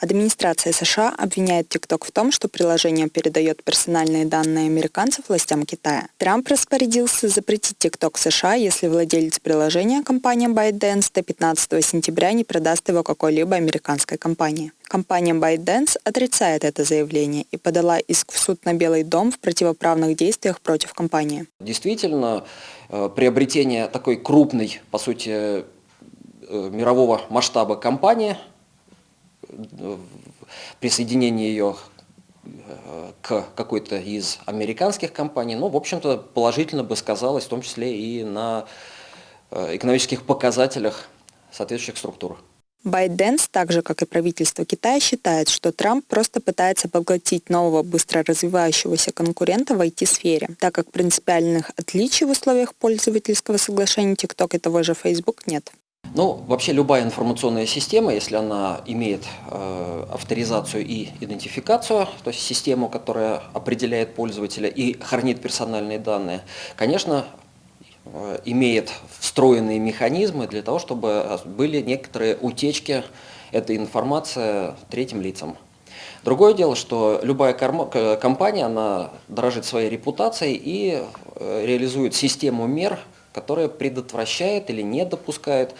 Администрация США обвиняет TikTok в том, что приложение передает персональные данные американцев властям Китая. Трамп распорядился запретить TikTok США, если владелец приложения, компания ByteDance, до 15 сентября не продаст его какой-либо американской компании. Компания ByteDance отрицает это заявление и подала иск в суд на Белый дом в противоправных действиях против компании. Действительно, э, приобретение такой крупной, по сути, мирового масштаба компании – присоединение ее э, к какой-то из американских компаний, ну, в общем-то, положительно бы сказалось, в том числе и на э, экономических показателях соответствующих структур. ByteDance, так же как и правительство Китая, считает, что Трамп просто пытается поглотить нового быстро развивающегося конкурента в IT-сфере, так как принципиальных отличий в условиях пользовательского соглашения TikTok и того же Facebook нет. Ну, вообще любая информационная система, если она имеет э, авторизацию и идентификацию, то есть систему, которая определяет пользователя и хранит персональные данные, конечно, э, имеет встроенные механизмы для того, чтобы были некоторые утечки этой информации третьим лицам. Другое дело, что любая компания, она дорожит своей репутацией и э, реализует систему мер, которая предотвращает или не допускает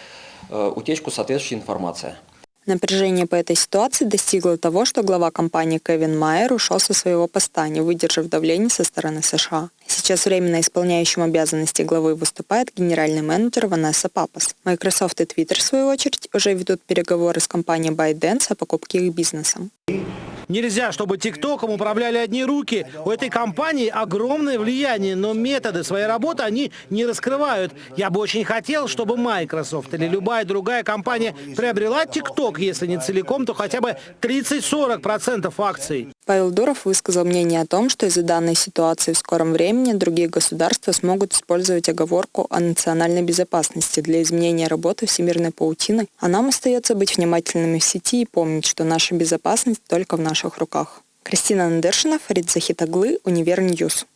э, утечку соответствующей информации. Напряжение по этой ситуации достигло того, что глава компании Кевин Майер ушел со своего поста, не выдержав давления со стороны США. Сейчас временно исполняющим обязанности главы выступает генеральный менеджер Ванесса Папас. Microsoft и Twitter, в свою очередь, уже ведут переговоры с компанией ByteDance о покупке их бизнеса. Нельзя, чтобы ТикТоком управляли одни руки. У этой компании огромное влияние, но методы своей работы они не раскрывают. Я бы очень хотел, чтобы Microsoft или любая другая компания приобрела ТикТок, если не целиком, то хотя бы 30-40% акций. Павел Дуров высказал мнение о том, что из-за данной ситуации в скором времени другие государства смогут использовать оговорку о национальной безопасности для изменения работы всемирной паутины, а нам остается быть внимательными в сети и помнить, что наша безопасность только в наших руках. Кристина Надершина, Фарид Захитаглы, Univer News.